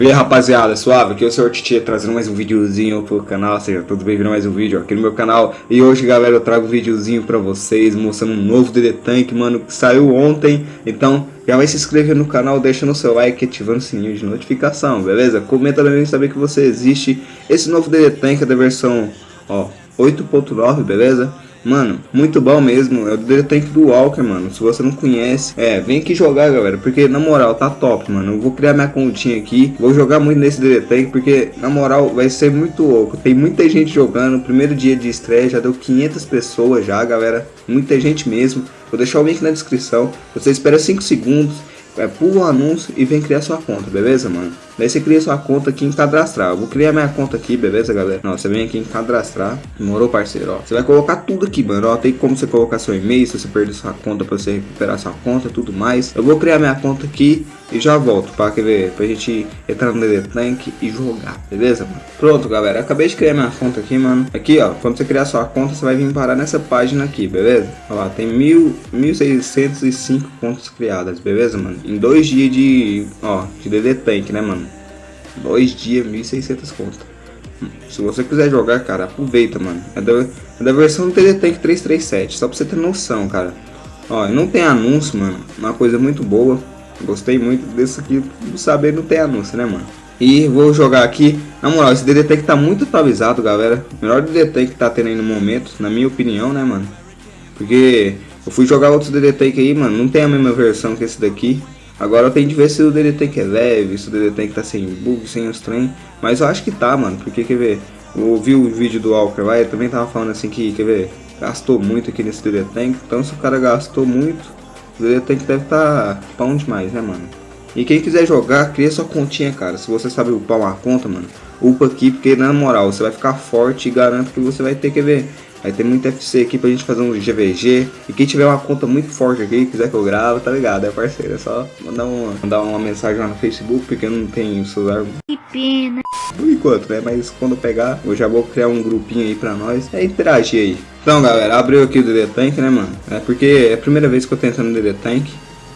E aí rapaziada, suave, aqui é o Sr. Titi trazendo mais um videozinho pro canal, seja todos bem-vindos a mais um vídeo aqui no meu canal E hoje galera eu trago um videozinho pra vocês mostrando um novo DD Tank, mano, que saiu ontem Então já vai se inscrever no canal, deixando o seu like e ativando o sininho de notificação, beleza? Comenta também saber que você existe Esse novo DD Tank é da versão, ó, 8.9, beleza? Mano, muito bom mesmo. É o Tank do Walker, mano. Se você não conhece, é, vem aqui jogar, galera. Porque, na moral, tá top, mano. Eu vou criar minha continha aqui. Vou jogar muito nesse Tank, porque, na moral, vai ser muito louco. Tem muita gente jogando. Primeiro dia de estreia, já deu 500 pessoas já, galera. Muita gente mesmo. Vou deixar o link na descrição. Você espera 5 segundos é, pula o anúncio e vem criar sua conta, beleza, mano? Daí você cria sua conta aqui em cadastrar. Eu vou criar minha conta aqui, beleza, galera? Não, você vem aqui em cadastrar. Demorou, parceiro, ó. Você vai colocar tudo aqui, mano, ó. Tem como você colocar seu e-mail, se você perder sua conta, pra você recuperar sua conta, tudo mais. Eu vou criar minha conta aqui e já volto pra, quer ver, pra gente entrar no DD Tank e jogar, beleza, mano? Pronto, galera, acabei de criar minha conta aqui, mano. Aqui, ó, quando você criar sua conta, você vai vir parar nessa página aqui, beleza? Ó lá, tem mil, 1.605 contas criadas, beleza, mano? Em dois dias de, ó, de DD Tank, né, mano? Dois dias, 1.600 contas. Se você quiser jogar, cara, aproveita, mano. É da, é da versão do DD Tank 337, só pra você ter noção, cara. Ó, não tem anúncio, mano. Uma coisa muito boa. Gostei muito desse aqui, saber não tem anúncio, né, mano? E vou jogar aqui, na moral, esse DD Tank tá muito atualizado, galera. Melhor DD Tank que tá tendo aí no momento, na minha opinião, né, mano? Porque eu fui jogar outros DD Tank aí, mano, não tem a mesma versão que esse daqui. Agora tenho de ver se o DD Tank é leve, se o DD Tank tá sem bug, sem os trem. Mas eu acho que tá, mano, porque, quer ver, eu o vídeo do Walker lá, ele também tava falando assim que, quer ver, gastou muito aqui nesse DD. Então se o cara gastou muito, o tem que deve tá pão demais, né, mano? E quem quiser jogar, cria sua continha, cara. Se você sabe upar uma conta, mano, upa aqui, porque na moral, você vai ficar forte e garanto que você vai ter que ver. Vai ter muito FC aqui pra gente fazer um GVG. E quem tiver uma conta muito forte aqui, quiser que eu grave, tá ligado? É parceiro, é só mandar uma, mandar uma mensagem lá no Facebook, porque eu não tenho celular. Que pena. Por enquanto, né? Mas quando eu pegar, eu já vou criar um grupinho aí pra nós. É interagir aí. Então, galera, abriu aqui o DD Tank, né, mano? É porque é a primeira vez que eu tô entrando no DD Tank.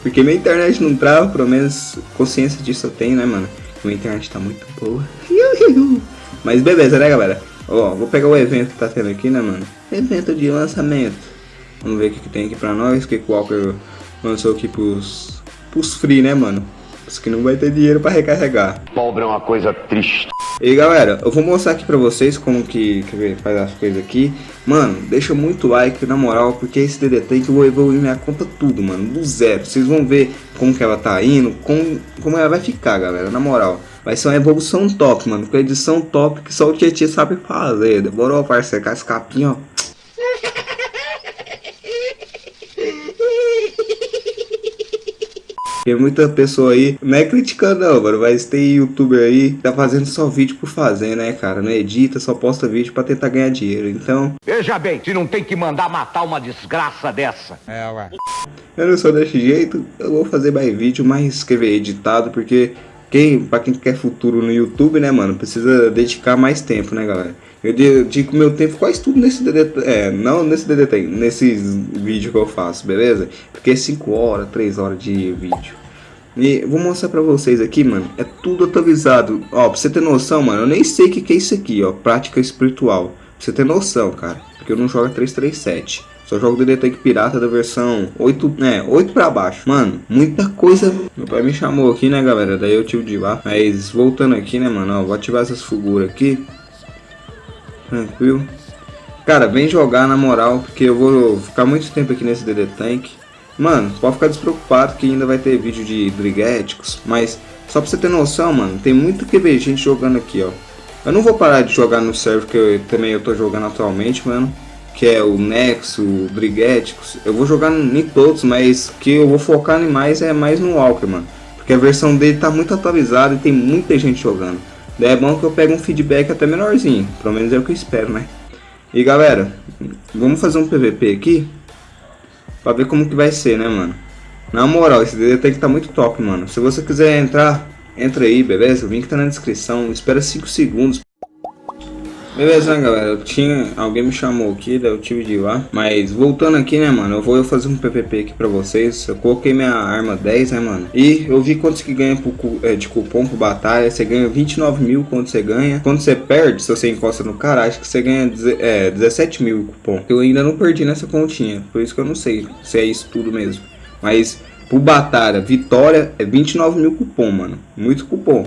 Porque minha internet não trava, pelo menos consciência disso eu tenho, né, mano? Minha internet tá muito boa. Mas beleza, né, galera? Ó, vou pegar o evento que tá tendo aqui, né, mano? Evento de lançamento. Vamos ver o que, que tem aqui pra nós. O que, que o Walker lançou aqui pros, pros free, né, mano? Os que não vai ter dinheiro pra recarregar. Pobre é uma coisa triste. E galera, eu vou mostrar aqui pra vocês como que, que faz as coisas aqui Mano, deixa muito like na moral, porque esse DD que eu vou evoluir minha conta tudo, mano, do zero Vocês vão ver como que ela tá indo, como, como ela vai ficar, galera, na moral Vai ser uma evolução top, mano, com edição top que só o Tietchan sabe fazer Demorou, parceiro, com as capinhas, ó Tem muita pessoa aí, não é criticando não, mano, mas tem youtuber aí que tá fazendo só vídeo por fazer, né, cara? Não edita, só posta vídeo pra tentar ganhar dinheiro, então... Veja bem, se não tem que mandar matar uma desgraça dessa. É, ué. Eu não sou desse jeito, eu vou fazer mais vídeo, mais escrever editado, porque quem, pra quem quer futuro no YouTube, né, mano, precisa dedicar mais tempo, né, galera? Eu dedico meu tempo quase tudo nesse DDT, é, não nesse DDT, nesses vídeos que eu faço, beleza? Porque é 5 horas, 3 horas de vídeo. E vou mostrar pra vocês aqui, mano, é tudo atualizado. Ó, pra você ter noção, mano, eu nem sei o que, que é isso aqui, ó, prática espiritual. Pra você ter noção, cara, porque eu não jogo 337. Só jogo DD Tank Pirata da versão 8, né, 8 pra baixo. Mano, muita coisa. Meu pai me chamou aqui, né, galera? Daí eu tive de ir lá. Mas voltando aqui, né, mano, ó, vou ativar essas figuras aqui. Tranquilo. Cara, vem jogar na moral, porque eu vou ficar muito tempo aqui nesse DD Tank. Mano, pode ficar despreocupado que ainda vai ter vídeo de briguéticos, mas só pra você ter noção, mano, tem muito que ver gente jogando aqui, ó. Eu não vou parar de jogar no server que eu, também eu tô jogando atualmente, mano. Que é o Nexo, o. Eu vou jogar em todos, mas que eu vou focar em mais é mais no Walker, mano. Porque a versão dele tá muito atualizada e tem muita gente jogando. Daí é bom que eu pego um feedback até menorzinho. Pelo menos é o que eu espero, né? E galera, vamos fazer um PVP aqui. Pra ver como que vai ser, né, mano? Na moral, esse DD tem que tá muito top, mano. Se você quiser entrar, entra aí, beleza? O link tá na descrição. Espera 5 segundos. Beleza, né, galera? Tinha. Alguém me chamou aqui, daí eu tive de ir lá. Mas voltando aqui, né, mano? Eu vou fazer um PPP aqui pra vocês. Eu coloquei minha arma 10, né, mano? E eu vi quantos que ganha pro, é, de cupom pro batalha. Você ganha 29 mil quando você ganha. Quando você perde, se você encosta no cara, acho que você ganha é, 17 mil cupom. Eu ainda não perdi nessa continha. Por isso que eu não sei se é isso tudo mesmo. Mas pro batalha, vitória é 29 mil cupom, mano. Muito cupom.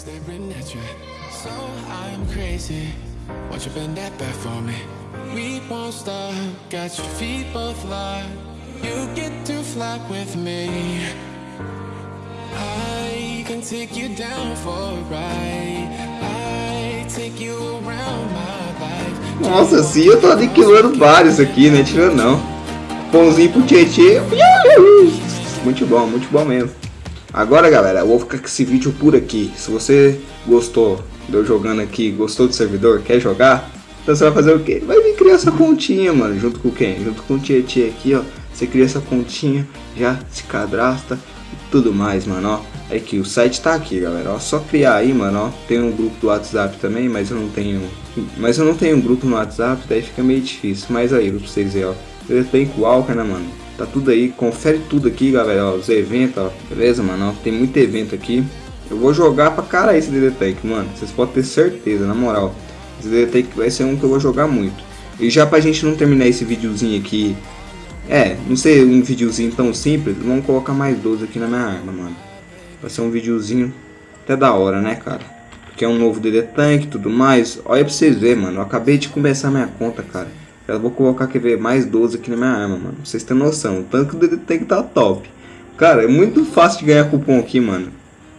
Staring at you. So I'm crazy. You bend that back for me? We won't stop. Got your feet both locked. You get to fly with me. I can take you down for a ride. I take you around my life. Nossa, sim, eu tô aniquilando vários aqui, né? Tirando não. Pãozinho pro Tietê. Muito bom, muito bom mesmo. Agora, galera, eu vou ficar com esse vídeo por aqui. Se você gostou de eu jogando aqui, gostou do servidor, quer jogar, então você vai fazer o quê? Vai vir criar essa continha, mano, junto com quem? Junto com o Tietê aqui, ó. Você cria essa continha, já se cadastra e tudo mais, mano, ó. Aí que o site tá aqui, galera, ó. Só criar aí, mano, ó. Tem um grupo do WhatsApp também, mas eu não tenho... Mas eu não tenho um grupo no WhatsApp, daí fica meio difícil. Mas aí, pra vocês verem, ó. Eu com o Walker, né, mano? Tá tudo aí, confere tudo aqui, galera, ó, os eventos, ó, beleza, mano? Ó, tem muito evento aqui. Eu vou jogar pra cara esse DD Tank, mano. Vocês podem ter certeza, na moral. Esse DD Tank vai ser um que eu vou jogar muito. E já pra gente não terminar esse videozinho aqui, é, não ser um videozinho tão simples, vamos colocar mais 12 aqui na minha arma, mano. Vai ser um videozinho até da hora, né, cara? Porque é um novo DD Tank e tudo mais. Olha pra vocês verem, mano. Eu acabei de começar minha conta, cara. Eu vou colocar, quer ver, mais 12 aqui na minha arma, mano. Pra vocês terem noção. Tanto que o tem que tá top. Cara, é muito fácil de ganhar cupom aqui, mano.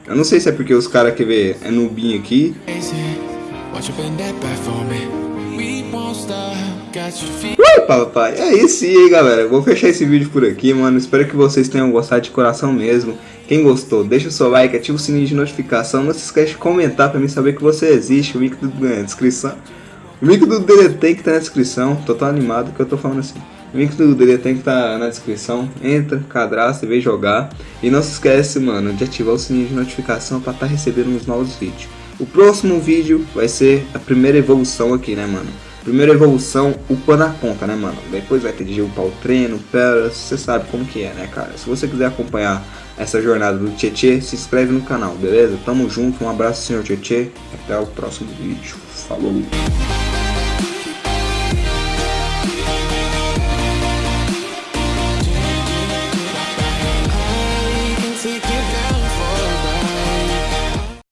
Eu não sei se é porque os caras, quer ver, é nubinho aqui. Ui, papai, é isso aí, galera. Vou fechar esse vídeo por aqui, mano. Espero que vocês tenham gostado de coração mesmo. Quem gostou, deixa o seu like, ativa o sininho de notificação. Não se esquece de comentar pra mim saber que você existe. O link na descrição. O link do DD que tá na descrição, tô tão animado que eu tô falando assim. O link do DD que tá na descrição, entra, cadastra e vem jogar. E não se esquece, mano, de ativar o sininho de notificação estar tá recebendo os novos vídeos. O próximo vídeo vai ser a primeira evolução aqui, né, mano? Primeira evolução, upando a conta, né, mano? Depois vai ter de upar o treino, peras, você sabe como que é, né, cara? Se você quiser acompanhar essa jornada do Tietê, se inscreve no canal, beleza? Tamo junto, um abraço, senhor Tietê. Até o próximo vídeo. Falou!